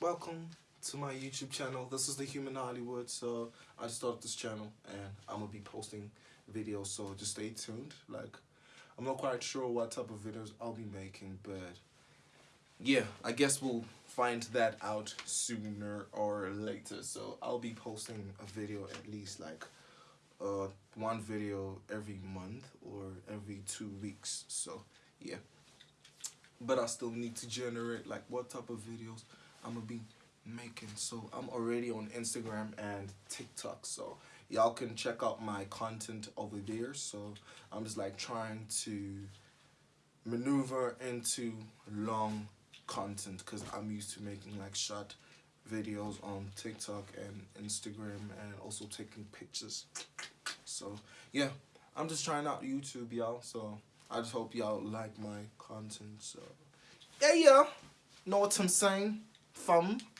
welcome to my YouTube channel. This is the Human Hollywood. So I just started this channel and I'm gonna be posting videos. So just stay tuned. Like I'm not quite sure what type of videos I'll be making, but yeah, I guess we'll find that out sooner or later. So I'll be posting a video at least like uh one video every month or every two weeks. So yeah but I still need to generate like what type of videos I'm gonna be making so I'm already on Instagram and TikTok so y'all can check out my content over there so I'm just like trying to maneuver into long content because I'm used to making like short videos on TikTok and Instagram and also taking pictures so yeah I'm just trying out YouTube y'all so I just hope y'all like my content. So, yeah, yeah. Know what I'm saying? Fun.